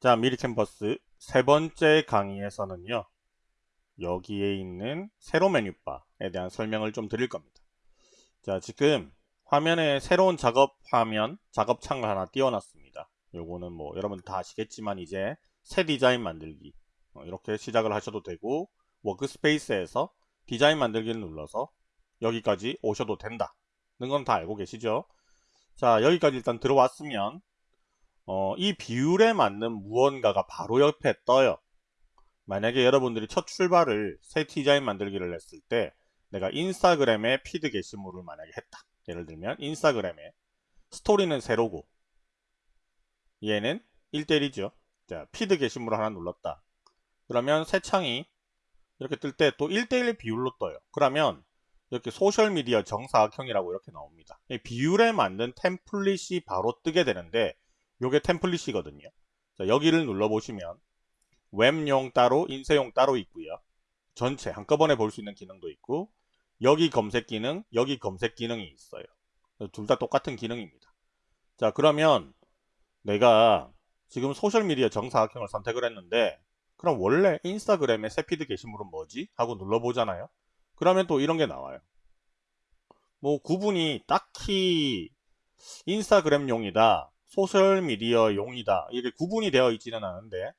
자, 미리 캔버스 세 번째 강의에서는요. 여기에 있는 세로 메뉴바에 대한 설명을 좀 드릴 겁니다. 자, 지금 화면에 새로운 작업 화면, 작업 창을 하나 띄워놨습니다. 요거는 뭐 여러분 다 아시겠지만 이제 새 디자인 만들기 어, 이렇게 시작을 하셔도 되고 workspace에서 디자인 만들기를 눌러서 여기까지 오셔도 된다. 는 건 다 알고 계시죠? 자, 여기까지 일단 들어왔으면 어, 이 비율에 맞는 무언가가 바로 옆에 떠요. 만약에 여러분들이 첫 출발을 새 디자인 만들기를 했을 때 내가 인스타그램에 피드 게시물을 만약에 했다. 예를 들면 인스타그램에 스토리는 세로고 얘는 1대1이죠. 자, 피드 게시물을 하나 눌렀다. 그러면 새 창이 이렇게 뜰 때 또 1대1 비율로 떠요. 그러면 이렇게 소셜미디어 정사각형이라고 이렇게 나옵니다. 비율에 맞는 템플릿이 바로 뜨게 되는데 요게 템플릿이거든요. 자, 여기를 눌러보시면 웹용 따로 인쇄용 따로 있고요. 전체 한꺼번에 볼 수 있는 기능도 있고 여기 검색 기능, 여기 검색 기능이 있어요. 둘 다 똑같은 기능입니다. 자 그러면 내가 지금 소셜미디어 정사각형을 선택을 했는데 그럼 원래 인스타그램의 새 피드 게시물은 뭐지? 하고 눌러보잖아요. 그러면 또 이런 게 나와요. 뭐 구분이 딱히 인스타그램용이다, 소셜미디어 용이다 이게 구분이 되어 있지는 않은데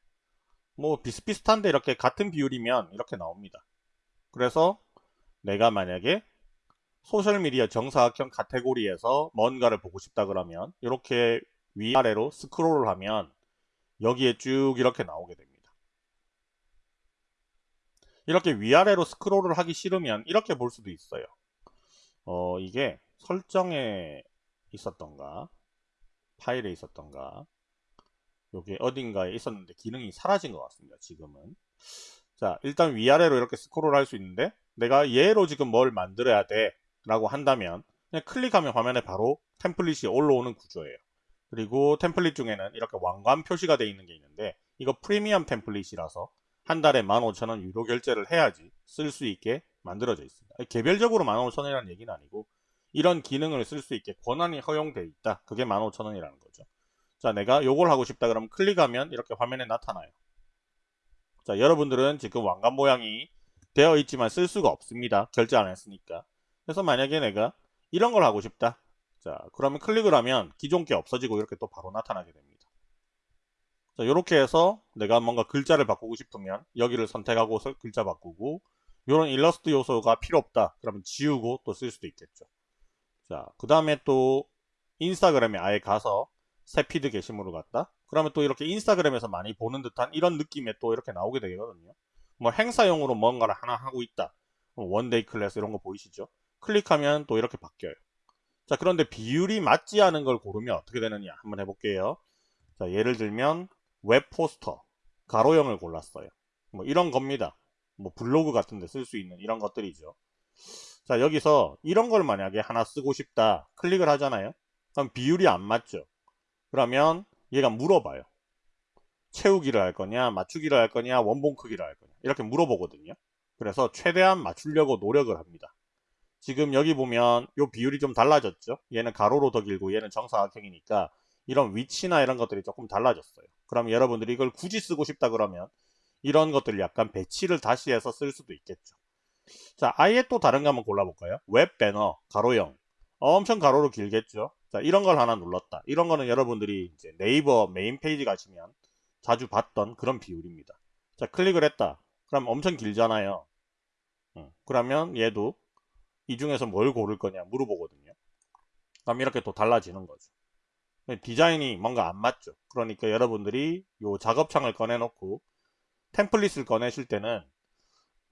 뭐 비슷비슷한데 이렇게 같은 비율이면 이렇게 나옵니다. 그래서 내가 만약에 소셜미디어 정사각형 카테고리에서 뭔가를 보고 싶다 그러면 이렇게 위아래로 스크롤을 하면 여기에 쭉 이렇게 나오게 됩니다. 이렇게 위아래로 스크롤을 하기 싫으면 이렇게 볼 수도 있어요. 어, 이게 설정에 있었던가 파일에 있었던가 요게 어딘가에 있었는데 기능이 사라진 것 같습니다. 지금은 자 일단 위아래로 이렇게 스크롤 할 수 있는데 내가 얘로 지금 뭘 만들어야 돼 라고 한다면 그냥 클릭하면 화면에 바로 템플릿이 올라오는 구조예요. 그리고 템플릿 중에는 이렇게 왕관 표시가 되어 있는 게 있는데 이거 프리미엄 템플릿이라서 한 달에 15,000원 유료 결제를 해야지 쓸 수 있게 만들어져 있습니다. 개별적으로 15,000원이라는 얘기는 아니고 이런 기능을 쓸 수 있게 권한이 허용되어 있다. 그게 15,000원이라는 거죠. 자, 내가 요걸 하고 싶다 그러면 클릭하면 이렇게 화면에 나타나요. 자, 여러분들은 지금 왕관 모양이 되어 있지만 쓸 수가 없습니다. 결제 안 했으니까. 그래서 만약에 내가 이런 걸 하고 싶다. 자, 그러면 클릭을 하면 기존 게 없어지고 이렇게 또 바로 나타나게 됩니다. 자, 이렇게 해서 내가 뭔가 글자를 바꾸고 싶으면 여기를 선택하고 글자 바꾸고 이런 일러스트 요소가 필요 없다. 그러면 지우고 또 쓸 수도 있겠죠. 자, 그 다음에 또 Instagram에 아예 가서 새 feed 게시물을 갖다 그러면 또 이렇게 Instagram에서 많이 보는 듯한 이런 느낌에 또 이렇게 나오게 되거든요. 뭐 행사용으로 뭔가를 하나 하고 있다. one-day class 이런 거 보이시죠? 클릭하면 또 이렇게 바뀌어요. 자, 그런데 비율이 맞지 않은 걸 고르면 어떻게 되느냐 한번 해볼게요. 자, 예를 들면 웹 포스터 가로형을 골랐어요. 뭐 이런 겁니다. 뭐 블로그 같은 데 쓸 수 있는 이런 것들이죠. 자 여기서 이런 걸 만약에 하나 쓰고 싶다 클릭을 하잖아요. 그럼 비율이 안 맞죠. 그러면 얘가 물어봐요. 채우기를 할 거냐 맞추기를 할 거냐 원본 크기를 할 거냐 이렇게 물어보거든요. 그래서 최대한 맞추려고 노력을 합니다. 지금 여기 보면 이 비율이 좀 달라졌죠. 얘는 가로로 더 길고 얘는 정사각형이니까 이런 위치나 이런 것들이 조금 달라졌어요. 그럼 여러분들이 이걸 굳이 쓰고 싶다 그러면 이런 것들을 약간 배치를 다시 해서 쓸 수도 있겠죠. 자, 아예 또 다른 거 한번 골라볼까요? 웹 배너, 가로형. 엄청 가로로 길겠죠? 자, 이런 걸 하나 눌렀다. 이런 거는 여러분들이 이제 네이버 메인 페이지 가시면 자주 봤던 그런 비율입니다. 자, 클릭을 했다. 그럼 엄청 길잖아요. 응. 그러면 얘도 이 중에서 뭘 고를 거냐 물어보거든요. 그럼 이렇게 또 달라지는 거죠. 디자인이 뭔가 안 맞죠. 그러니까 여러분들이 요 작업창을 꺼내놓고 템플릿을 꺼내실 때는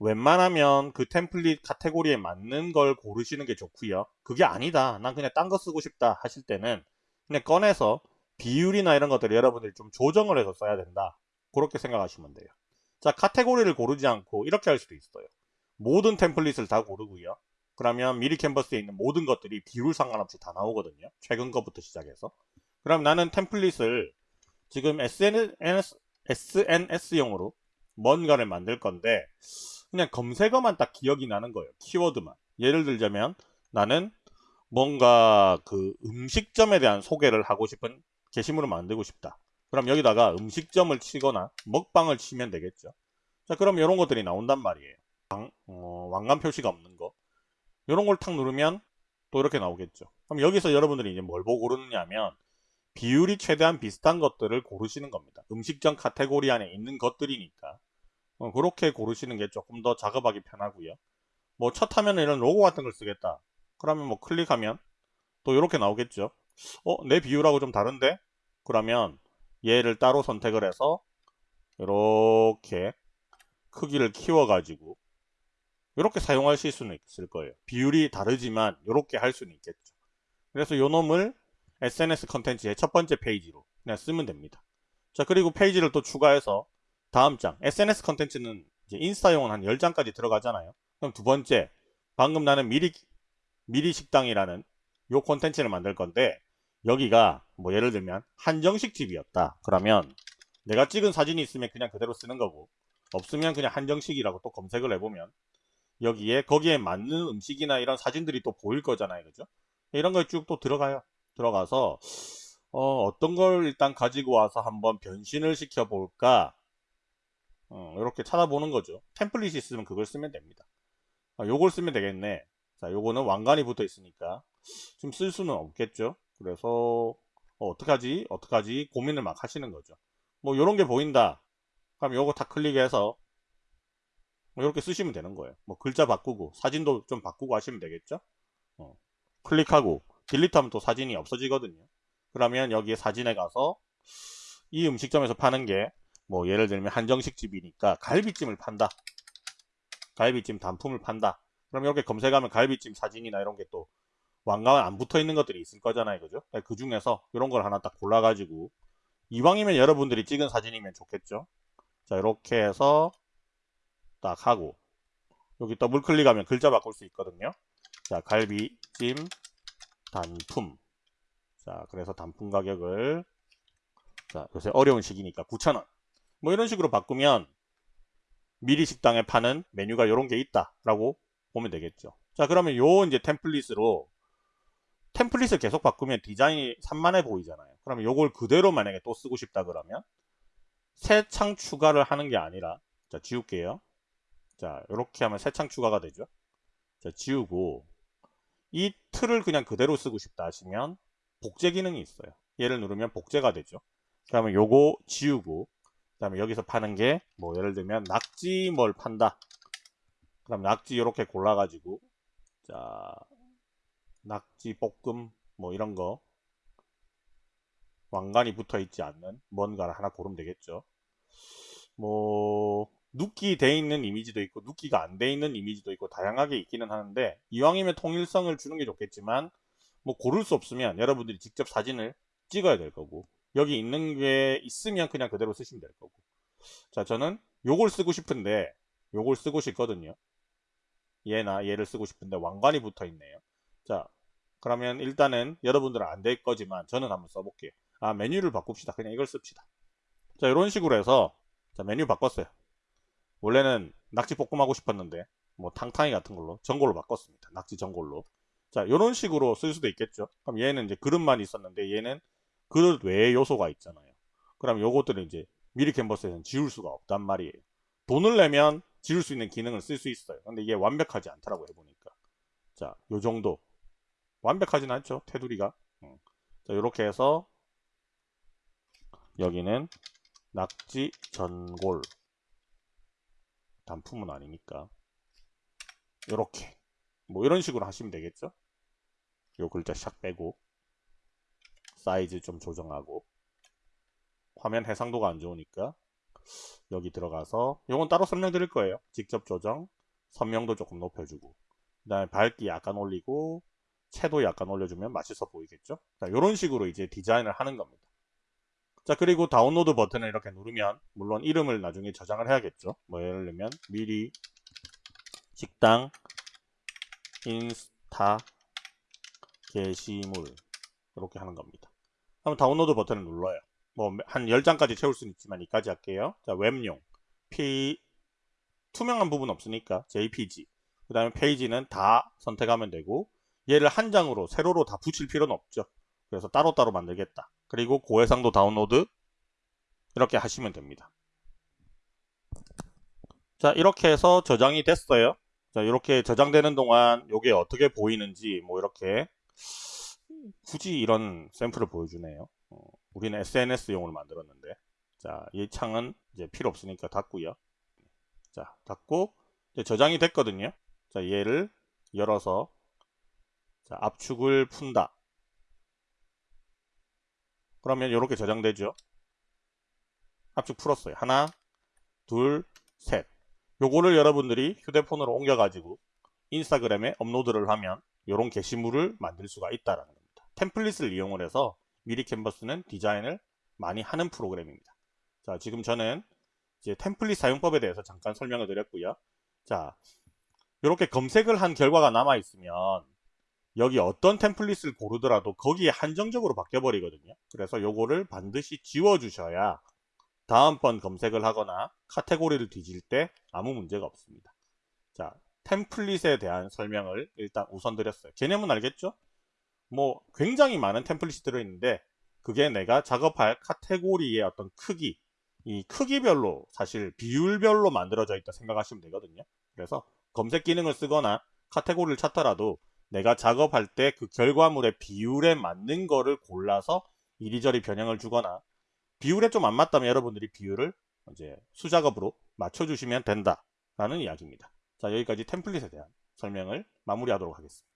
웬만하면 그 템플릿 카테고리에 맞는 걸 고르시는 게 좋고요. 그게 아니다. 난 그냥 딴 거 쓰고 싶다 하실 때는 그냥 꺼내서 비율이나 이런 것들을 여러분들이 좀 조정을 해서 써야 된다. 그렇게 생각하시면 돼요. 자, 카테고리를 고르지 않고 이렇게 할 수도 있어요. 모든 템플릿을 다 고르고요. 그러면 미리 캔버스에 있는 모든 것들이 비율 상관없이 다 나오거든요. 최근 것부터 시작해서. 그럼 나는 템플릿을 지금 SNS, SNS용으로 뭔가를 만들 건데 그냥 검색어만 딱 기억이 나는 거예요. 키워드만. 예를 들자면 나는 뭔가 그 음식점에 대한 소개를 하고 싶은 게시물을 만들고 싶다. 그럼 여기다가 음식점을 치거나 먹방을 치면 되겠죠. 자, 그럼 이런 것들이 나온단 말이에요. 왕, 어, 왕관 표시가 없는 거. 이런 걸 탁 누르면 또 이렇게 나오겠죠. 그럼 여기서 여러분들이 이제 뭘 보고 고르느냐면 비율이 최대한 비슷한 것들을 고르시는 겁니다. 음식점 카테고리 안에 있는 것들이니까 어, 그렇게 고르시는 게 조금 더 작업하기 편하고요. 뭐 첫 화면에 이런 로고 같은 걸 쓰겠다. 그러면 뭐 클릭하면 또 이렇게 나오겠죠. 어, 내 비율하고 좀 다른데? 그러면 얘를 따로 선택을 해서 이렇게 크기를 키워 가지고 이렇게 사용하실 수는 있을 거예요. 비율이 다르지만 이렇게 할 수는 있겠죠. 그래서 요 놈을 SNS 컨텐츠의 첫 번째 페이지로 그냥 쓰면 됩니다. 자 그리고 페이지를 또 추가해서 다음 장 SNS 컨텐츠는 인스타용은 한 10장까지 들어가잖아요. 그럼 두 번째 방금 나는 미리 미리 식당이라는 요 콘텐츠를 만들 건데 여기가 뭐 예를 들면 한정식 집이었다. 그러면 내가 찍은 사진이 있으면 그냥 그대로 쓰는 거고 없으면 그냥 한정식이라고 또 검색을 해보면 여기에 거기에 맞는 음식이나 이런 사진들이 또 보일 거잖아요. 그죠? 이런 거쭉또 들어가요. 들어가서 어, 떤 걸 일단 가지고 와서 한번 변신을 시켜 볼까 어, 이렇게 찾아보는 거죠. 템플릿이 있으면 그걸 쓰면 됩니다. 아, 요걸 쓰면 되겠네. 자, 요거는 왕관이 붙어 있으니까 좀 쓸 수는 없겠죠. 그래서 어, 어떡하지? 어떡하지? 고민을 막 하시는 거죠. 뭐 요런 게 보인다. 그럼 요거 다 클릭해서 뭐 이렇게 쓰시면 되는 거예요. 뭐 글자 바꾸고 사진도 좀 바꾸고 하시면 되겠죠. 어. 클릭하고 딜리트하면 또 사진이 없어지거든요. 그러면 여기에 사진에 가서 이 음식점에서 파는 게 뭐 예를 들면 한정식 집이니까 갈비찜을 판다. 갈비찜 단품을 판다. 그럼 이렇게 검색하면 갈비찜 사진이나 이런 게 또 왕관 안 붙어 있는 것들이 있을 거잖아요. 그죠? 그 중에서 이런 걸 하나 딱 골라가지고 이왕이면 여러분들이 찍은 사진이면 좋겠죠. 자, 이렇게 해서 딱 하고 여기 더블 클릭하면 글자 바꿀 수 있거든요. 자, 갈비찜 단품. 자, 그래서 단품 가격을 자, 요새 어려운 시기니까 9,000원. 뭐 이런 식으로 바꾸면 미리 식당에 파는 메뉴가 이런 게 있다라고 보면 되겠죠. 자, 그러면 요 이제 템플릿으로 템플릿을 계속 바꾸면 디자인이 산만해 보이잖아요. 그러면 요걸 그대로 만약에 또 쓰고 싶다 그러면 새 창 추가를 하는 게 아니라 자, 지울게요. 자, 이렇게 하면 새 창 추가가 되죠. 자, 지우고 이 틀을 그냥 그대로 쓰고 싶다 하시면 복제 기능이 있어요. 얘를 누르면 복제가 되죠. 그러면 요거 지우고 그 다음에 여기서 파는 게 뭐 예를 들면 낙지 뭘 판다. 그럼 낙지 이렇게 골라 가지고 자 낙지 볶음 뭐 이런 거 왕관이 붙어 있지 않는 뭔가를 하나 고르면 되겠죠. 뭐 눕기 돼 있는 이미지도 있고 눕기가 안 돼 있는 이미지도 있고 다양하게 있기는 하는데 이왕이면 통일성을 주는 게 좋겠지만 뭐 고를 수 없으면 여러분들이 직접 사진을 찍어야 될 거고 여기 있는 게 있으면 그냥 그대로 쓰시면 될 거고. 자 저는 요걸 쓰고 싶은데 요걸 쓰고 싶거든요. 얘나 얘를 쓰고 싶은데 왕관이 붙어 있네요. 자 그러면 일단은 여러분들은 안 될 거지만 저는 한번 써볼게요. 아 메뉴를 바꿉시다. 그냥 이걸 씁시다. 자 이런 식으로 해서 자 메뉴 바꿨어요. 원래는 낙지 볶음 하고 싶었는데 뭐 탕탕이 같은 걸로 전골로 바꿨습니다. 낙지 전골로. 자 이런 식으로 쓸 수도 있겠죠. 그럼 얘는 이제 그릇만 있었는데 얘는 그릇 외의 요소가 있잖아요. 그럼 요것들은 이제 미리 캔버스에서는 지울 수가 없단 말이에요. 돈을 내면 지울 수 있는 기능을 쓸 수 있어요. 근데 이게 완벽하지 않더라고 해보니까. 자, 요 정도. 완벽하진 않죠. 테두리가. 응. 자, 요렇게 해서 여기는 낙지 전골 단품은 아니니까 이렇게 뭐 이런 식으로 하시면 되겠죠 요 글자 샥 빼고 사이즈 좀 조정하고. 화면 해상도가 안 좋으니까 여기 들어가서 요건 따로 설명드릴 거예요. 직접 조정 선명도 조금 높여주고. 그 다음에 밝기 약간 올리고 채도 약간 올려주면 맛있어 보이겠죠? 자 이런 식으로 이제 디자인을 하는 겁니다. 자 그리고 다운로드 버튼을 이렇게 누르면 물론 이름을 나중에 저장을 해야겠죠? 뭐 예를 들면 미리 식당 인스타 게시물 이렇게 하는 겁니다 그럼 다운로드 버튼을 눌러요. 뭐 한 10장까지 채울 수는 있지만 이까지 할게요. 자 웹용. P 투명한 부분 없으니까 JPG 그 다음에 페이지는 다 선택하면 되고 얘를 한 장으로 세로로 다 붙일 필요는 없죠. 그래서 따로따로 만들겠다. 그리고 고해상도 다운로드. 이렇게 하시면 됩니다. 자 이렇게 해서 저장이 됐어요. 자 이렇게 저장되는 동안 이게 어떻게 보이는지 뭐 이렇게 굳이 이런 샘플을 보여주네요. 어, 우리는 SNS용으로 만들었는데 자이 창은 이제 필요 없으니까 닫고요. 자 닫고 저장이 됐거든요. 자 얘를 열어서 자, 압축을 푼다. 그러면 이렇게 저장되죠. 압축 풀었어요. 하나, 둘, 셋. 요거를 여러분들이 휴대폰으로 옮겨 가지고 인스타그램에 업로드를 하면 이런 게시물을 만들 수가 있다라는 겁니다. 템플릿을 이용을 해서 미리 캔버스는 디자인을 많이 하는 프로그램입니다. 자, 지금 저는 이제 템플릿 사용법에 대해서 잠깐 설명을 드렸고요. 자, 이렇게 검색을 한 결과가 남아 있으면 여기 어떤 템플릿을 고르더라도 거기에 한정적으로 바뀌어 버리거든요. 그래서 요거를 반드시 지워 주셔야 다음번 검색을 하거나 카테고리를 뒤질 때 아무 문제가 없습니다. 자, 템플릿에 대한 설명을 일단 우선 드렸어요. 개념은 알겠죠? 뭐 굉장히 많은 템플릿이 들어있는데 그게 내가 작업할 카테고리의 어떤 크기 이 크기별로 사실 비율별로 만들어져 있다 생각하시면 되거든요. 그래서 검색 기능을 쓰거나 카테고리를 찾더라도 내가 작업할 때 그 결과물의 비율에 맞는 거를 골라서 이리저리 변형을 주거나 비율에 좀 안 맞다면 여러분들이 비율을 이제 수작업으로 맞춰주시면 된다라는 이야기입니다. 자 여기까지 템플릿에 대한 설명을 마무리하도록 하겠습니다.